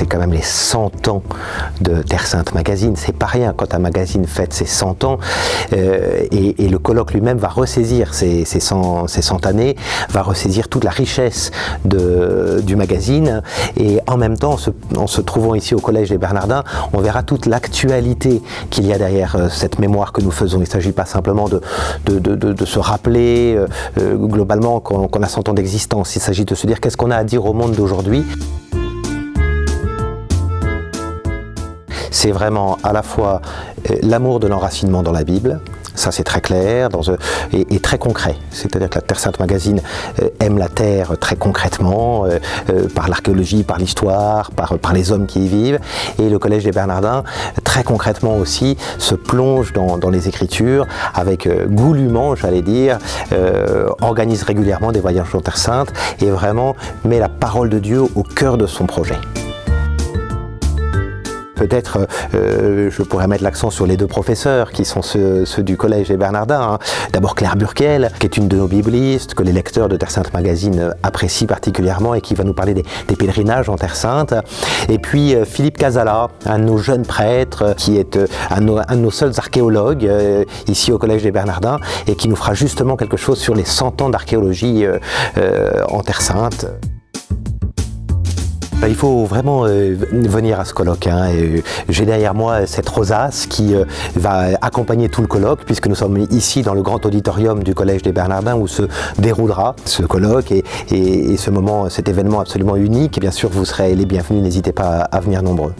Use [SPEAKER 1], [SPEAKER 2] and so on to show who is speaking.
[SPEAKER 1] c'est quand même les 100 ans de Terre Sainte Magazine. C'est pas rien quand un magazine fête ses 100 ans. Euh, et, le colloque lui-même va ressaisir ces, ces, 100, ces 100 années, va ressaisir toute la richesse du magazine. Et en même temps, en se, trouvant ici au Collège des Bernardins, on verra toute l'actualité qu'il y a derrière euh, cette mémoire que nous faisons. Il ne s'agit pas simplement de, se rappeler euh, globalement qu'on a 100 ans d'existence. Il s'agit de se dire qu'est-ce qu'on a à dire au monde d'aujourd'hui. C'est vraiment à la fois euh, l'amour de l'enracinement dans la Bible, ça c'est très clair euh, et, très concret. C'est-à-dire que la Terre Sainte Magazine euh, aime la Terre très concrètement, par l'archéologie, par l'histoire, par, les hommes qui y vivent. Et le Collège des Bernardins, très concrètement aussi, se plonge dans, dans les Écritures avec goulûment, j'allais dire, organise régulièrement des voyages en Terre Sainte et vraiment met la parole de Dieu au cœur de son projet. Peut-être euh, je pourrais mettre l'accent sur les deux professeurs qui sont ceux, du collège des Bernardins. Hein. D'abord Claire Burkel, qui est une de nos biblistes, que les lecteurs de Terre Sainte Magazine apprécient particulièrement et qui va nous parler des, pèlerinages en Terre Sainte. Et puis euh, Philippe Casala, un de nos jeunes prêtres, qui est euh, un, de nos seuls archéologues ici au collège des Bernardins et qui nous fera justement quelque chose sur les 100 ans d'archéologie en Terre Sainte. Bah, il faut vraiment euh, venir à ce colloque. Hein, euh, j'ai derrière moi cette rosace qui euh, va accompagner tout le colloque puisque nous sommes ici dans le grand auditorium du Collège des Bernardins où se déroulera ce colloque et, ce moment, cet événement absolument unique. Bien sûr, vous serez les bienvenus, n'hésitez pas à venir nombreux.